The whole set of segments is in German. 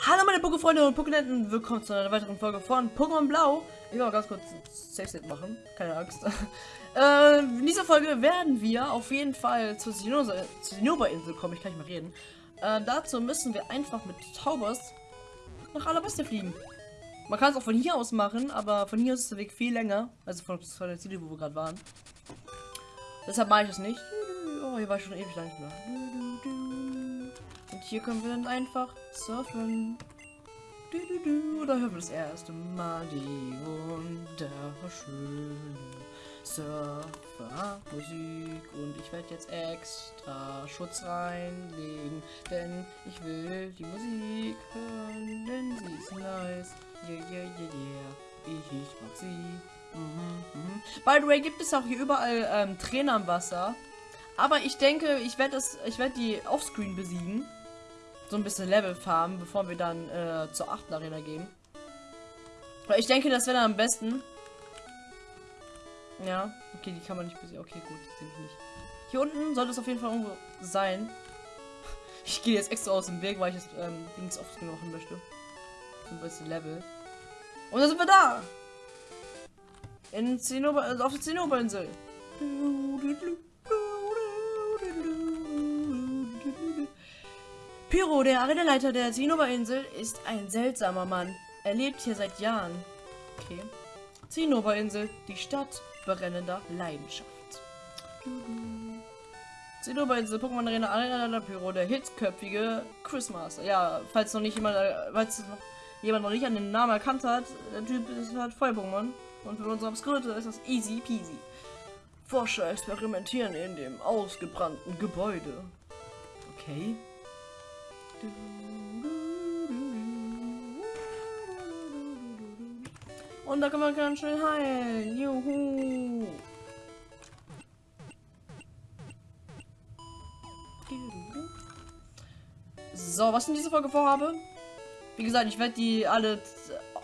Hallo meine Pokéfreunde und Pokénenten, willkommen zu einer weiteren Folge von Pokémon Blau. Ich will mal ganz kurz ein Safe State machen, keine Angst. äh, in dieser Folge werden wir auf jeden Fall zur Zinnober-Insel kommen, ich kann nicht mal reden. Äh, dazu müssen wir einfach mit Taubers nach Alabasta fliegen. Man kann es auch von hier aus machen, aber von hier aus ist der Weg viel länger. Also von, von der Ziele, wo wir gerade waren. Deshalb mache ich es nicht. Oh, hier war ich schon ewig lang nicht mehr. Hier können wir dann einfach surfen. Du, du, du. Da hören wir das erste Mal die wunderschöne Surfer-Musik. Und ich werde jetzt extra Schutz reinlegen, denn ich will die Musik hören, denn sie ist nice. Yeah, yeah, yeah, yeah. Ich, mag sie. Mhm, mhm. By the way, gibt es auch hier überall ähm, Trainer im Wasser. Aber ich denke, ich werde werde die offscreen besiegen. So ein bisschen Level farmen, bevor wir dann äh, zur 8. Arena gehen. Ich denke, das wäre dann am besten. Ja, okay, die kann man nicht besiegen. Okay, gut, die ich nicht. Hier unten sollte es auf jeden Fall irgendwo sein. Ich gehe jetzt extra aus dem Weg, weil ich das ähm, Dings offscreen machen möchte. So ein bisschen Level. Und dann sind wir da! In Zinnober, also auf der Zinnoberinsel. Pyro, der Arenaleiter der Zinnoberinsel, ist ein seltsamer Mann. Er lebt hier seit Jahren. Okay. Zinnoberinsel, die Stadt brennender Leidenschaft. Zinnoberinsel, Pokémon Arena, Arenaleiter Pyro, der hitzköpfige Christmas. Ja, falls noch nicht jemand, falls noch jemand noch nicht an den Namen erkannt hat, der Typ ist halt Feuer-Pokémon. Und für unsere Obskurite ist das easy peasy. Forscher experimentieren in dem ausgebrannten Gebäude. Okay. Und da kann man ganz schnell heilen. Juhu. So, was in dieser Folge vorhabe? Wie gesagt, ich werde die alle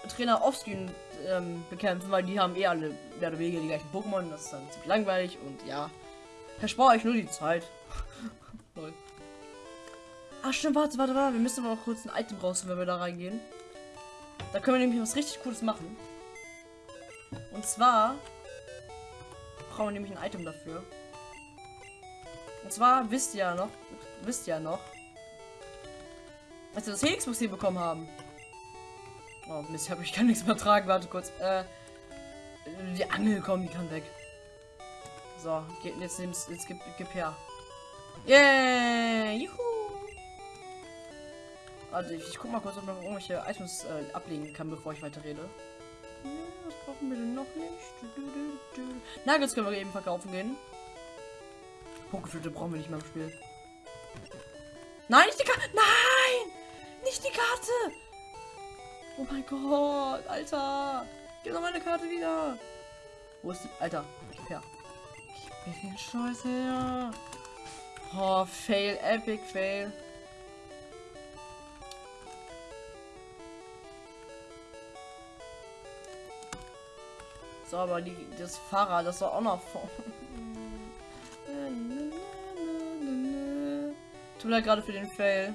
Trainer offscreen ähm, bekämpfen, weil die haben eh alle mehr oder weniger die gleichen Pokémon. Das ist dann ziemlich langweilig und ja. Verspare euch nur die Zeit. Ach stimmt, warte, warte, warte. Wir müssen aber auch kurz ein Item raus, wenn wir da reingehen. Da können wir nämlich was richtig Cooles machen. Und zwar brauchen wir nämlich ein Item dafür. Und zwar wisst ihr ja noch, wisst ihr ja noch, als wir das Helix-Museum bekommen haben. Oh Mist, habe ich kann nichts mehr tragen. Warte kurz. Äh, die Angel kommen, die kann weg. So, geht jetzt jetzt gib, gib her. Yeah, juhu. Warte, ich, ich guck mal kurz, ob man irgendwelche Items äh, ablegen kann, bevor ich weiter rede. Nee, das brauchen wir denn noch nicht. Nuggets können wir eben verkaufen gehen. Pokeflöte brauchen wir nicht mehr im Spiel. Nein, nicht die Karte. Nein! Nicht die Karte! Oh mein Gott, Alter. Gib doch meine Karte wieder. Wo ist die? Alter, gib her. Gib mir den Scheiß her. Oh, fail, epic fail. So, aber die, das Fahrrad, das war auch noch vor. Tut mir gerade für den Fail.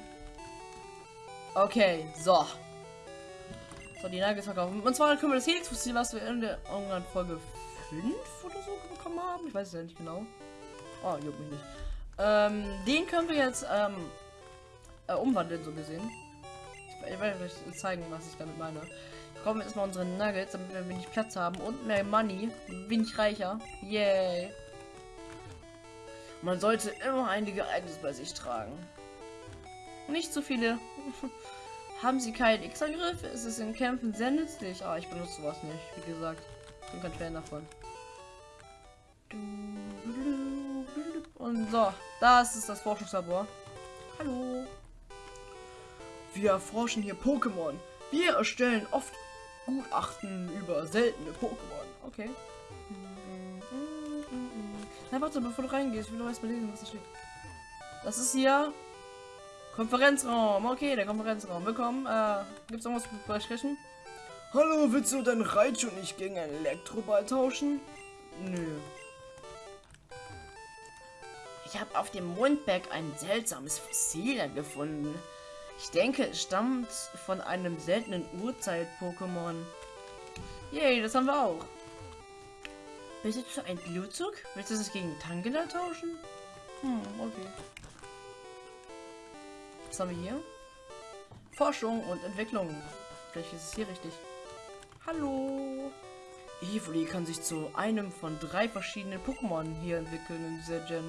Okay, so. So, die Nuggets verkaufen. Und zwar können wir das Helix-Fossil, was wir in der irgendwann Folge 5 oder so bekommen haben. Ich weiß es ja nicht genau. Oh, juckt mich nicht. Ähm, den können wir jetzt ähm, äh, umwandeln, so gesehen. Ich werde euch zeigen, was ich damit meine. Brauchen wir erstmal unsere Nuggets, damit wir wenig Platz haben und mehr Money. Wenig reicher. Yay. Man sollte immer einige Items bei sich tragen. Nicht zu viele. Haben sie keinen X-Angriff? Ist es in Kämpfen sehr nützlich? Ah, ich benutze sowas nicht, wie gesagt. Ich bin kein Fan davon. Und so, das ist das Forschungslabor. Hallo. Wir erforschen hier Pokémon. Wir erstellen oft Gutachten über seltene Pokémon. Okay. Na, warte, bevor du reingehst, ich will noch erstmal lesen, was da steht. Das ist hier Konferenzraum. Okay, der Konferenzraum. Willkommen. Äh, gibt's irgendwas zu besprechen? Hallo, willst du dein Raichu nicht gegen einen Elektroball tauschen? Nö. Ich habe auf dem Mondberg ein seltsames Fossil gefunden. Ich denke, es stammt von einem seltenen Urzeit-Pokémon. Yay, das haben wir auch. Besitzt du ein Blutzug? Willst du das gegen Tangela tauschen? Hm, okay. Was haben wir hier? Forschung und Entwicklung. Vielleicht ist es hier richtig. Hallo. Evoli kann sich zu einem von drei verschiedenen Pokémon hier entwickeln in dieser Gen.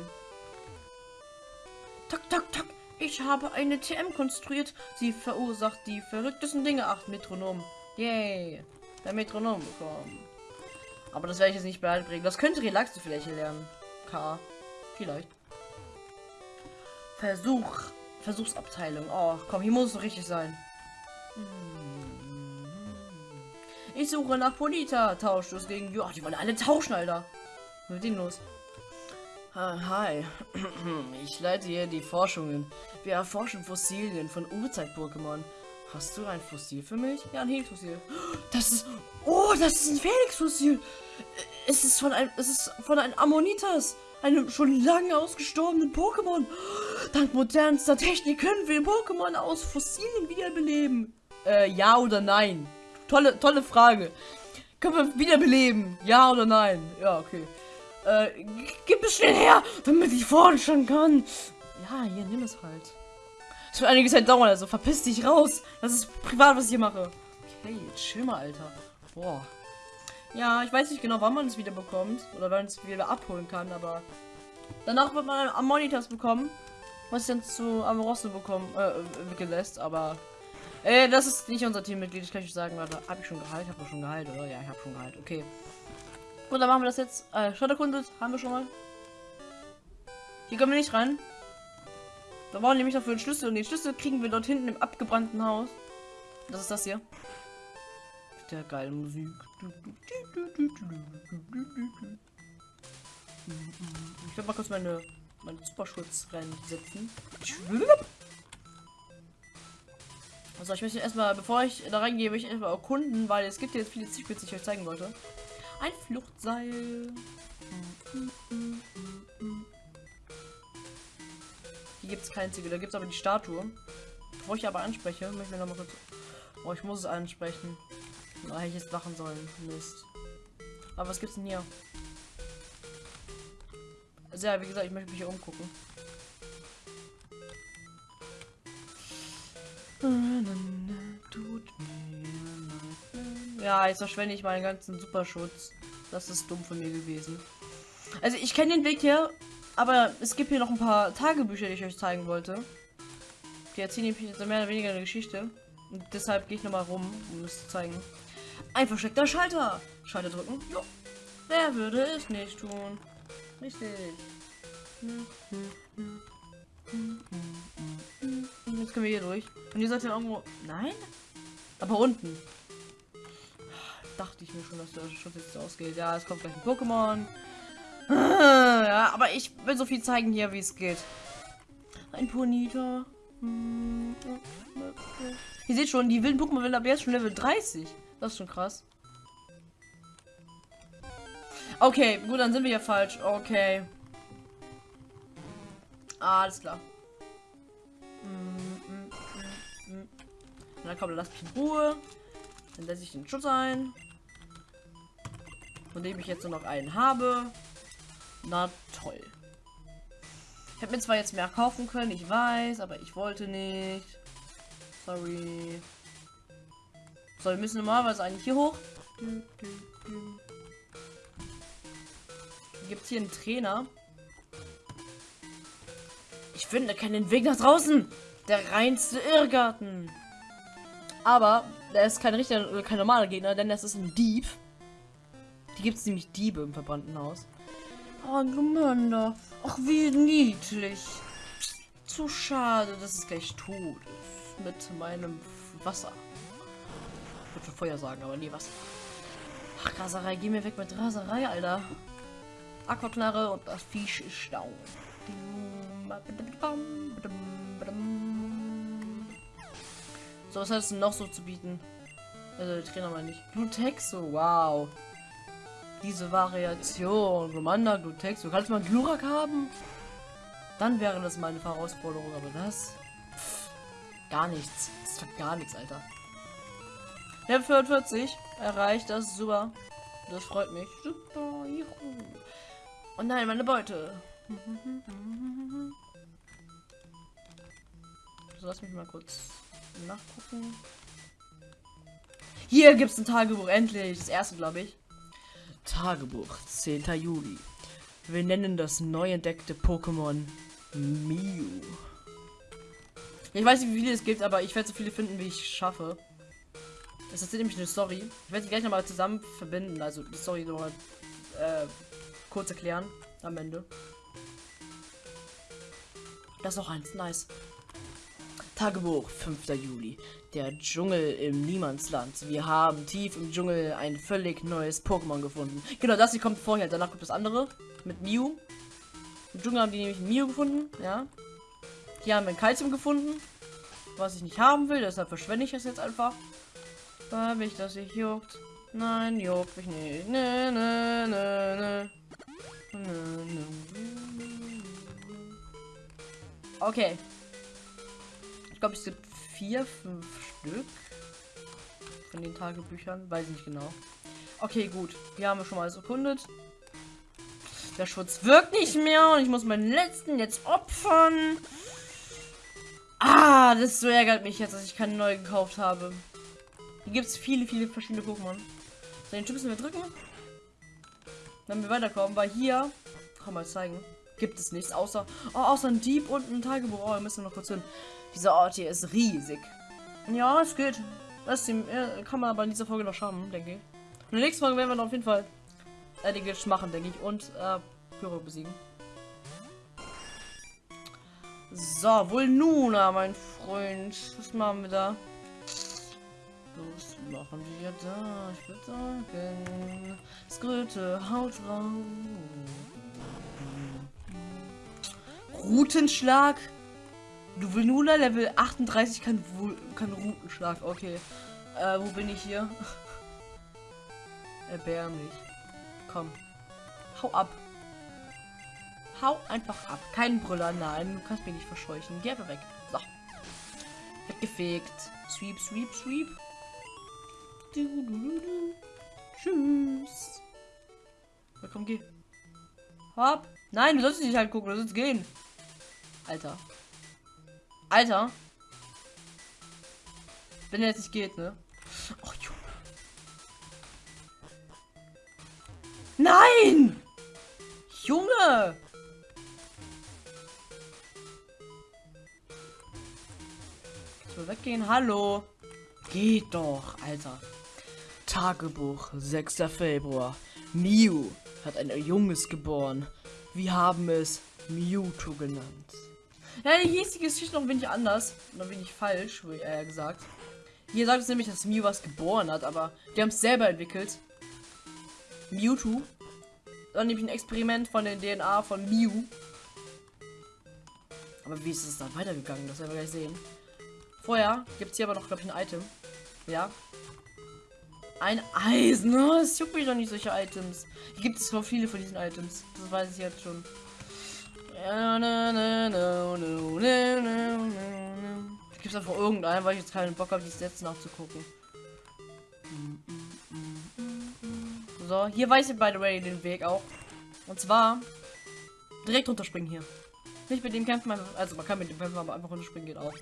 Tak, tak, tak. Ich habe eine TM konstruiert. Sie verursacht die verrücktesten Dinge. Ach, Metronom. Yay. Der Metronom bekommen. Aber das werde ich jetzt nicht beibringen. Das könnte Relaxe vielleicht lernen. K. Vielleicht. Versuch. Versuchsabteilung. Oh, komm, hier muss es richtig sein. Ich suche nach Polita. Tauscht es gegen. Ja, die wollen alle tauschen, Alter. Was mit denen los? Ah, Hi, ich leite hier die Forschungen. Wir erforschen Fossilien von Urzeit-Pokémon. Hast du ein Fossil für mich? Ja, ein Helix-Fossil. Das ist... Oh, das ist ein Felix-Fossil. Es ist von einem... Es ist von einem Ammonitas. Einem schon lange ausgestorbenen Pokémon. Dank modernster Technik können wir Pokémon aus Fossilien wiederbeleben. Äh, ja oder nein? Tolle, tolle Frage. Können wir wiederbeleben? Ja oder nein? Ja, okay. Äh, gib es schnell her, damit ich forschen kann. Ja, hier, nimm es halt. Es wird einige Zeit dauern, also verpiss dich raus. Das ist privat, was ich hier mache. Okay, chill mal, Alter. Boah. Ja, ich weiß nicht genau, wann man es wieder bekommt. Oder wann es wieder abholen kann, aber... Danach wird man am Monitors bekommen. Was ich dann zu Amoroso bekommen, äh, entwickeln lässt, aber... Äh, das ist nicht unser Teammitglied, ich kann euch sagen, warte, hab ich schon geheilt? Hab ich schon geheilt, oder? Ja, ich hab schon geheilt, okay. Gut, dann machen wir das jetzt. Äh, Schotterkunde haben wir schon mal. Hier können wir nicht rein. Da brauchen nämlich dafür einen Schlüssel und den Schlüssel kriegen wir dort hinten im abgebrannten Haus. Das ist das hier. Der geile Musik. Ich werde mal kurz meine, meine Superschutz reinsetzen. Also ich möchte erstmal, bevor ich da reingehe, möchte ich erstmal erkunden, weil es gibt jetzt viele Zielspitze, die ich euch zeigen wollte. Ein Fluchtseil. Hier gibt es kein Ziegel, da gibt es aber die Statue. Bevor ich aber anspreche, möchte ich noch mal kurz. Oh, ich muss es ansprechen. Da hätte ich jetzt lachen sollen. Mist. Aber was gibt's denn hier? Also ja, wie gesagt, ich möchte mich hier umgucken. Ja, jetzt verschwende ich meinen ganzen Superschutz. Das ist dumm von mir gewesen. Also ich kenne den Weg hier, aber es gibt hier noch ein paar Tagebücher, die ich euch zeigen wollte. Die erzählen jetzt mehr oder weniger eine Geschichte. Und deshalb gehe ich nochmal rum, um es zu zeigen. Ein versteckter Schalter. Schalter drücken. Jo. Wer würde es nicht tun? Richtig. Jetzt können wir hier durch. Und ihr seid ja irgendwo. Nein? Aber unten. Dachte ich mir schon, dass der Schutz jetzt ausgeht. Ja, es kommt gleich ein Pokémon. Ja, aber ich will so viel zeigen hier, wie es geht. Ein Ponita. Ihr seht schon, die wilden Pokémon werden ab jetzt schon Level 30. Das ist schon krass. Okay, gut, dann sind wir ja falsch. Okay. Alles klar. Na komm, lass mich in Ruhe. Dann setze ich den Schutz ein. Von dem ich jetzt nur noch einen habe. Na toll. Ich hätte mir zwar jetzt mehr kaufen können, ich weiß, aber ich wollte nicht. Sorry. So, wir müssen normalerweise eigentlich hier hoch. Gibt es hier einen Trainer? Ich finde keinen Weg nach draußen. Der reinste Irrgarten. Aber der ist kein richtiger, kein normaler Gegner, denn das ist ein Dieb. Die gibt es nämlich Diebe im verbrannten Haus. Oh, Glumanda. Ach, wie niedlich. Zu schade, dass es gleich tot ist. Mit meinem Wasser. Ich würde Feuer sagen, aber nie Wasser. Ach, Raserei, geh mir weg mit Raserei, Alter. Aquaknarre und das Viech ist down. So, was hat es noch so zu bieten? Also, Trainer mal nicht. Glutexo, wow. Diese Variation. Romanda, Glutexo. Kannst du mal Glurak haben? Dann wäre das meine Herausforderung, aber das... Gar nichts. Das war gar nichts, Alter. Level 45 erreicht, das ist super. Das freut mich. Super, juhu. Oh nein, meine Beute. So, lass mich mal kurz nachgucken. Hier gibt es ein Tagebuch, endlich. Das erste, glaube ich. Tagebuch, 10. Juli. Wir nennen das neu entdeckte Pokémon Mew. Ich weiß nicht, wie viele es gibt, aber ich werde so viele finden, wie ich schaffe. Es ist nämlich eine Story. Ich werde die gleich nochmal zusammen verbinden, also die Story nochmal äh, kurz erklären am Ende. Das ist noch eins, nice. Tagebuch, 5. Juli. Der Dschungel im Niemandsland. Wir haben tief im Dschungel ein völlig neues Pokémon gefunden. Genau, das hier kommt vorher. Danach kommt das andere mit Mew. Im Dschungel haben die nämlich Mew gefunden, ja. Hier haben wir ein Kalzium gefunden, was ich nicht haben will, deshalb verschwende ich das jetzt einfach. Weil mich das nicht juckt. Nein, juckt mich nicht. Ne, ne, ne, ne. Okay. Ich glaube, es gibt vier, fünf Stück von den Tagebüchern. Weiß ich nicht genau. Okay, gut. Hier haben wir schon mal alles erkundet. Der Schutz wirkt nicht mehr und ich muss meinen letzten jetzt opfern. Ah, das so ärgert mich jetzt, dass ich keine neue gekauft habe. Hier gibt es viele, viele verschiedene Pokémon. So, den Typ müssen wir drücken. Dann wir weiterkommen, weil hier, kann mal zeigen, gibt es nichts außer, oh, außer ein Dieb und ein Tagebuch. Oh, wir müssen noch kurz hin. Dieser Ort hier ist riesig. Ja, es geht. Das kann man aber in dieser Folge noch schaffen, denke ich. In der nächsten Folge werden wir auf jeden Fall einiges machen, denke ich. Und äh, Pyro besiegen. So, wohl nun, mein Freund. Was machen wir da? Was machen wir da? Ich würde sagen, Skröte, haut raus. Routenschlag. Du will nur Level 38 kann, kann Routenschlag. Okay. Äh, wo bin ich hier? Erbärmlich. Komm. Hau ab. Hau einfach ab. Kein Brüller, nein. Du kannst mich nicht verscheuchen. Geh einfach weg. So. Weggefegt. Sweep, sweep, sweep. Du, du, du, du. Tschüss. Ja, komm, geh. Hopp. Nein, du sollst nicht halt gucken, du sollst gehen. Alter. Alter. Wenn er jetzt nicht geht, ne? Oh, Junge. Nein! Junge! So, weggehen. Hallo. Geht doch, Alter. Tagebuch, 6. Februar. Mew hat ein Junges geboren. Wir haben es Mewtwo genannt. Ja, hier ist die Geschichte noch ein wenig anders. Noch ein wenig falsch, wie er gesagt. Hier sagt es nämlich, dass Mew was geboren hat, aber die haben es selber entwickelt. Mewtwo. Dann nämlich ein Experiment von der DNA von Mew. Aber wie ist es dann weitergegangen? Das werden wir gleich sehen. Vorher gibt es hier aber noch, glaube ich, ein Item. Ja. Ein Eisen. Oh, juckt mich doch nicht, solche Items. Hier gibt es so viele von diesen Items. Das weiß ich jetzt schon. Gibt es einfach irgendeinen, weil ich jetzt keinen Bock habe, die Stats nachzugucken. So, hier weiß ich by the way den Weg auch. Und zwar direkt runterspringen hier. Nicht mit dem kämpfen, also man kann mit dem kämpfen, aber einfach runterspringen geht auch.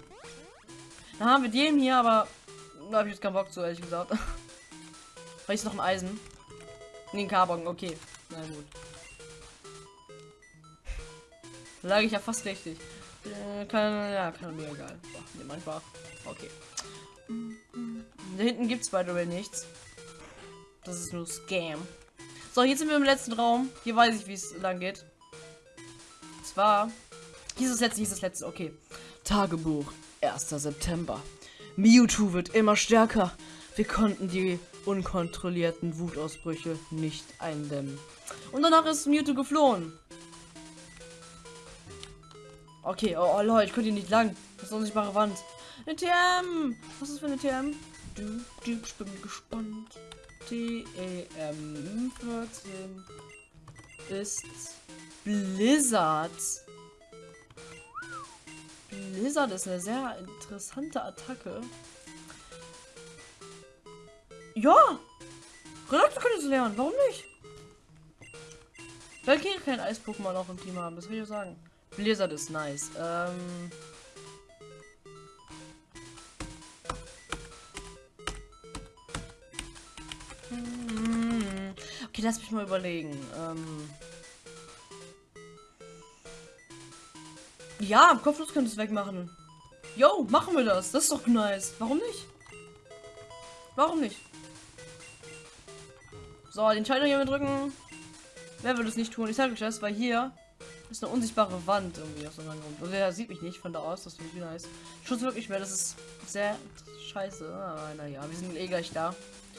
Dann haben wir den hier, aber da habe ich jetzt keinen Bock zu, ehrlich gesagt. Weil ist noch ein Eisen. Nee, ein Carbon, okay. Na gut. Lag ich ja fast richtig. Äh, kann, ja, kann mir egal. Nehmen einfach. Okay. Da hinten gibt es by the way nichts. Das ist nur Scam. So, jetzt sind wir im letzten Raum. Hier weiß ich, wie es lang geht. Und zwar. Hier das letzte, hier ist das letzte. Okay. Tagebuch. 1. September. Mewtwo wird immer stärker. Wir konnten die unkontrollierten Wutausbrüche nicht eindämmen. Und danach ist Mewtwo geflohen. Okay, oh, oh Leute, ich könnte hier nicht lang. Das ist unsichtbare Wand. Eine TM! Was ist für eine TM? Du, du, ich bin gespannt. TEM 14 ist Blizzard. Lizard ist eine sehr interessante Attacke. Ja! Relaxo könnte es lernen, warum nicht? Weil wir kein Eis-Pokémon auch im Team haben, das will ich sagen. Blizzard ist nice. Ähm. Hm. Okay, lass mich mal überlegen. Ähm. Ja, Kopflos könnte es wegmachen. Yo, machen wir das. Das ist doch nice. Warum nicht? Warum nicht? So, den Schalter hier drücken. Wer würde es nicht tun? Ich sage euch das, weil hier ist eine unsichtbare Wand irgendwie aus irgendeinem Grund. Also er sieht mich nicht von da aus, das finde ich nice. Schutz wirklich mehr, das ist sehr scheiße. Aber naja, wir sind eh gleich da.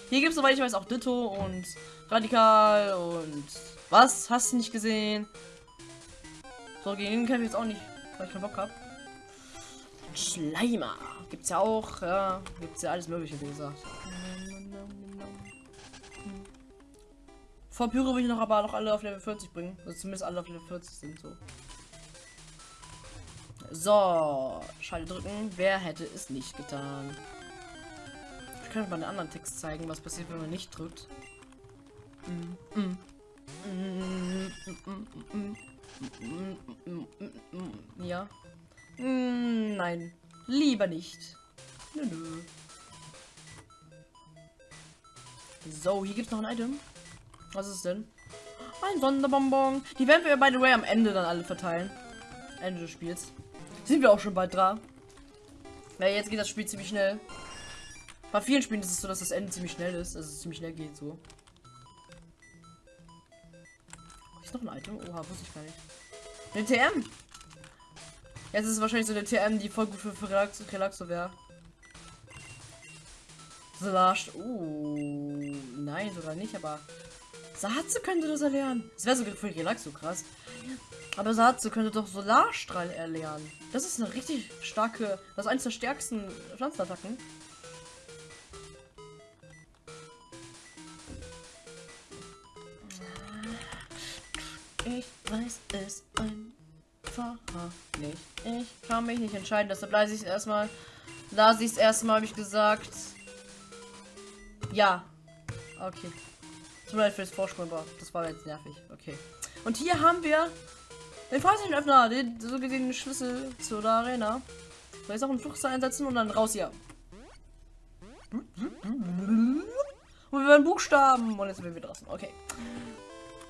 Hier gibt es, soweit ich weiß, auch Ditto und Radikal und was? Hast du nicht gesehen? So, gegen den kämpfe ich jetzt auch nicht, weil ich keinen Bock habe. Schleimer gibt's ja auch, ja, gibt's ja alles mögliche, wie gesagt. Vor Pyro will ich noch aber noch alle auf Level 40 bringen. Also zumindest alle auf Level 40 sind so. So, Schalte drücken. Wer hätte es nicht getan? Ich könnte mal einen anderen Text zeigen, was passiert, wenn man nicht drückt. Ja. Nein. Lieber nicht. Nö, nö. So, hier gibt es noch ein Item. Was ist denn? Ein Sonderbonbon. Die werden wir, by the way, am Ende dann alle verteilen. Ende des Spiels. Sind wir auch schon bald dran. Ja, jetzt geht das Spiel ziemlich schnell. Bei vielen Spielen ist es so, dass das Ende ziemlich schnell ist. Also es ziemlich schnell geht so. Ist noch ein Item? Oha, wusste ich gar nicht. Eine TM. Jetzt ist es wahrscheinlich so eine TM, die voll gut für, für Relaxo, Relaxo wäre. Slash. Uh, nein, sogar nicht, aber Satze könnte das erlernen. Das wäre sogar für Relax so krass. Aber Satze könnte doch Solarstrahl erlernen. Das ist eine richtig starke, das ist eines der stärksten Pflanzenattacken. Ich weiß es einfach nicht. Ich kann mich nicht entscheiden, deshalb lasse ich es erstmal. Lasse ich es erstmal, habe ich gesagt. Ja. Okay. Leid für das Vorsprung, aber das war jetzt nervig. Okay. Und hier haben wir den Fahrzeugenöffner, den so gesehen den Schlüssel zu der Arena. Soll ich auch einen Fluchsteil einsetzen und dann raus hier. Und wir werden Buchstaben. Und jetzt sind wir draußen. Okay.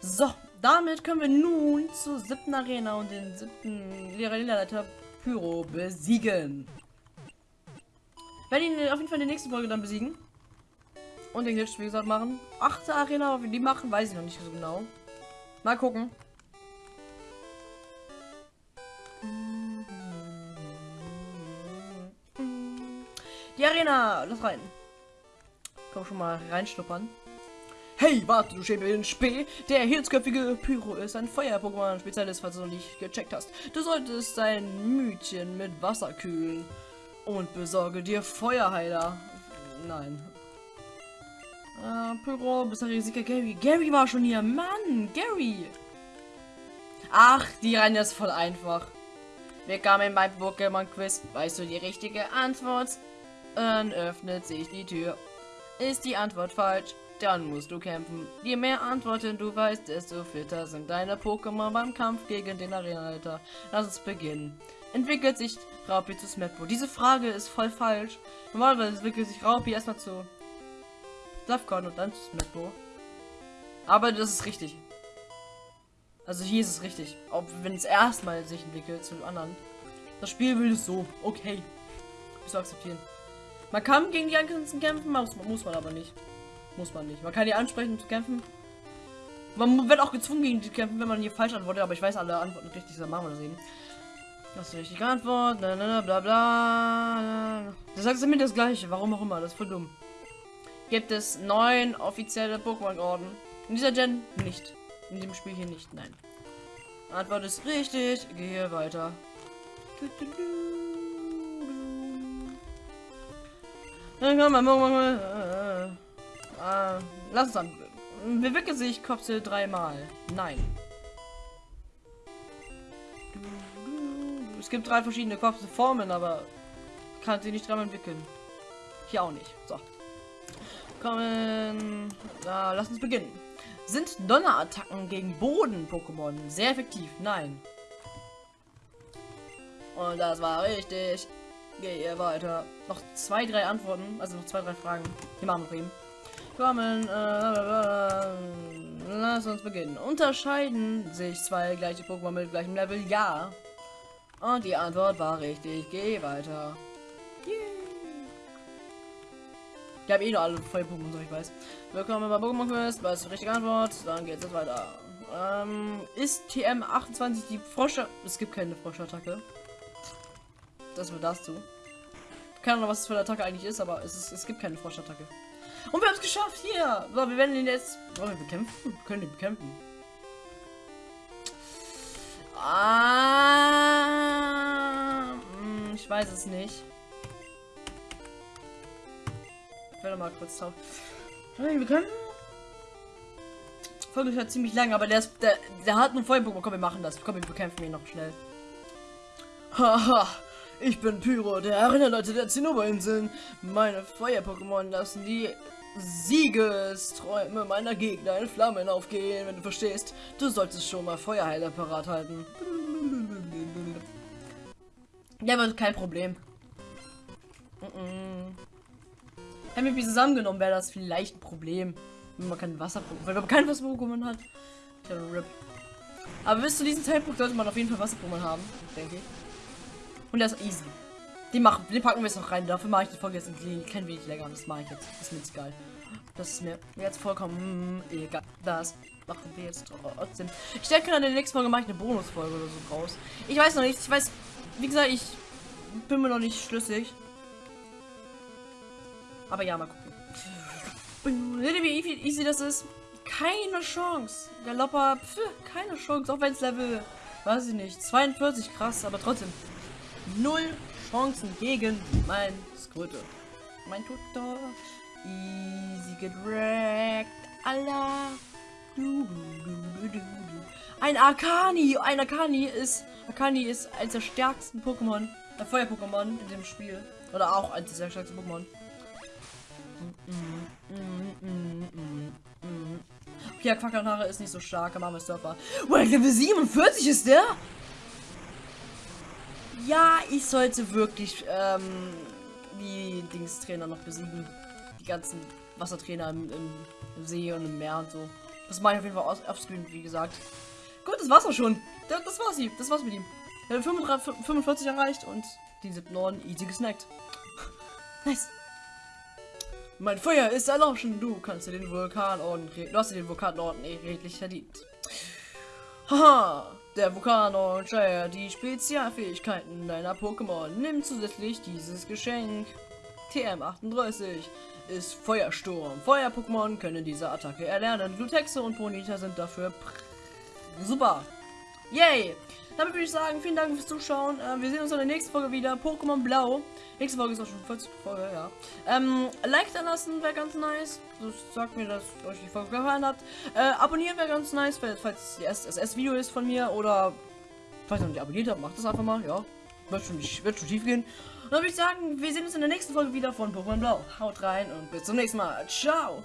So, damit können wir nun zur siebten Arena und den siebten Leiter Pyro besiegen. Werden ihn auf jeden Fall in der nächsten Folge dann besiegen. Und den Glitch, wie gesagt, machen. Achte Arena, wie die machen, weiß ich noch nicht so genau. Mal gucken. Die Arena, lass rein. Komm schon mal reinschnuppern. Hey, warte, du Schäbel Spee. Der hirzköpfige Pyro ist ein Feuer-Pokémon-Spezialist, falls du noch nicht gecheckt hast. Du solltest dein Mütchen mit Wasser kühlen. Und besorge dir Feuerheiler. Nein, äh, Pyro, bisherige Sieger Gary. Gary war schon hier. Mann, Gary. Ach, die Reihe ist voll einfach. Willkommen beim Pokémon-Quiz. Weißt du die richtige Antwort? Dann öffnet sich die Tür. Ist die Antwort falsch, dann musst du kämpfen. Je mehr Antworten du weißt, desto fitter sind deine Pokémon beim Kampf gegen den Arenaleiter. Lass uns beginnen. Entwickelt sich Raupi zu Smetbo? Diese Frage ist voll falsch. Normalerweise entwickelt sich Raupi erstmal zu Safcon und dann Smetbo. Aber das ist richtig. Also hier ist es richtig. Auch wenn es erstmal sich entwickelt zu anderen. Das Spiel will es so. Okay. Ist akzeptieren. Man kann gegen die Angrenzen kämpfen, muss, muss man aber nicht. Muss man nicht. Man kann die ansprechen zu kämpfen. Man wird auch gezwungen gegen die kämpfen, wenn man hier falsch antwortet, aber ich weiß alle Antworten richtig, dann machen wir das eben. Das ist die richtige Antwort, bla bla bla. Das sagt mir das gleiche, warum auch immer, das ist voll dumm gibt es neun offizielle Pokémon-Orden. In dieser Gen nicht. In dem Spiel hier nicht, nein. Antwort ist richtig. Gehe weiter. Dann kann man äh, äh, Lass uns an. Bewege sich Kopfzähl dreimal. Nein. es gibt drei verschiedene Formen, aber kann sie nicht dreimal entwickeln. Hier auch nicht. So. Kommen. Na, lass uns beginnen. Sind Donnerattacken gegen Boden-Pokémon sehr effektiv? Nein. Und das war richtig. Gehe weiter. Noch zwei, drei Antworten. Also noch zwei, drei Fragen. Die machen wir eben. Kommen. Äh, lass uns beginnen. Unterscheiden sich zwei gleiche Pokémon mit gleichem Level? Ja. Und die Antwort war richtig. Geh weiter. Ich habe eh nur alle Feuer-Pokémon, so ich weiß. Willkommen bei Pokémon Quest. Was die richtige Antwort? Dann geht es weiter. Ähm, ist TM28 die Frosche? Es gibt keine Froschattacke. Das wird das zu. Keine Ahnung, was es für eine Attacke eigentlich ist, aber es, ist, es gibt keine Froschattacke. Und wir haben es geschafft hier. So, wir werden ihn jetzt. Wollen wir bekämpfen? Wir können ihn bekämpfen. Ah, hm, ich weiß es nicht werde mal kurz drauf. Wir können. Folge ist halt ziemlich lang, aber der ist. Der, der hat einen Feuer-Pokémon. Komm, wir machen das. Komm, wir bekämpfen ihn noch schnell. Haha. Ich bin Pyro, der Erinnerleute der Zinnoberinseln. Meine Feuer-Pokémon lassen die Siegesträume meiner Gegner in Flammen aufgehen, wenn du verstehst. Du solltest schon mal Feuerheiler parat halten. Ja, wird kein Problem. Mm -mm. Hätten wir zusammengenommen, wäre das vielleicht ein Problem. Wenn man kein Wasser, weil man kein Wasser-Pokémon hat. Ja, RIP. Aber bis zu diesem Zeitpunkt sollte man auf jeden Fall Wasser-Pokémon haben, denke ich. Und der ist easy. Den, machen, den packen wir jetzt noch rein. Dafür mache ich die Folge jetzt ein klein wenig länger. Das mache ich jetzt. Das ist mir jetzt geil. Das ist mir jetzt vollkommen egal. Das machen wir jetzt trotzdem. Ich denke, in der nächsten Folge mache ich eine Bonusfolge oder so raus. Ich weiß noch nicht. Ich weiß, wie gesagt, ich bin mir noch nicht schlüssig. Aber ja, mal gucken. Wie easy das ist? Keine Chance. Galopper, pf, keine Chance. Auch wenn es Level, weiß ich nicht, 42 krass, aber trotzdem. Null Chancen gegen mein Squirtle. Mein Tutor. Easy gedragt. Allah. Ein Arcani. Ein Arcani ist. Arcani ist eines der stärksten Pokémon. Der äh, Feuer-Pokémon in dem Spiel. Oder auch eines der stärksten Pokémon. Ja, Quackelhaare ist nicht so stark, aber Surfer. Well, Level 47 ist der? Ja, ich sollte wirklich ähm, die Dingstrainer noch besiegen. Die ganzen Wassertrainer im, im, See und im Meer und so. Das mache ich auf jeden Fall offscreen, wie gesagt. Gut, das war's auch schon. Das, das war's sie. Das war's mit ihm. Hat 45 erreicht und die 7 Orden easy gesnackt. nice. Mein Feuer ist erloschen. Du kannst dir den Vulkanorden Du hast dir den Vulkanorden redlich verdient. Haha, der Vulkanorden steuert die Spezialfähigkeiten deiner Pokémon. Nimm zusätzlich dieses Geschenk. TM38 ist Feuersturm. Feuer-Pokémon können diese Attacke erlernen. Glutexe und Bonita sind dafür super. Yay! Damit würde ich sagen, vielen Dank fürs Zuschauen. Äh, wir sehen uns in der nächsten Folge wieder. Pokémon Blau. Nächste Folge ist auch schon 40 Folge, ja. Ähm, Like da lassen wäre ganz nice. Das sagt mir, dass euch die Folge gefallen hat. Äh, abonnieren wäre ganz nice, falls die SSS-Video ist von mir oder falls ihr noch nicht abonniert habt, macht das einfach mal, ja. Wird schon, wird schon tief gehen. Dann würde ich sagen, wir sehen uns in der nächsten Folge wieder von Pokémon Blau. Haut rein und bis zum nächsten Mal. Ciao!